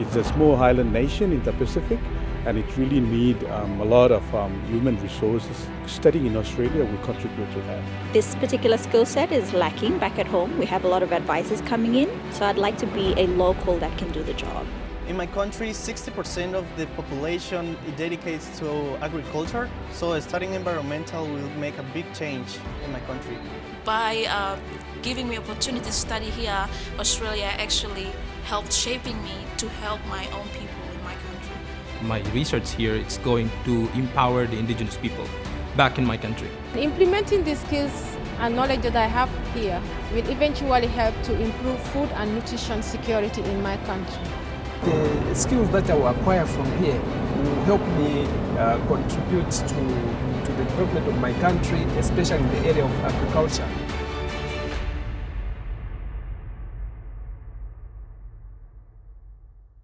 It's a small island nation in the Pacific and it really needs um, a lot of um, human resources. Studying in Australia will contribute to that. This particular skill set is lacking back at home. We have a lot of advisors coming in, so I'd like to be a local that can do the job. In my country, 60% of the population dedicates to agriculture, so studying environmental will make a big change in my country. By uh, giving me opportunity to study here, Australia actually helped shaping me to help my own people in my country. My research here is going to empower the indigenous people back in my country. Implementing the skills and knowledge that I have here will eventually help to improve food and nutrition security in my country. The skills that I will acquire from here will help me uh, contribute to, to the development of my country, especially in the area of agriculture.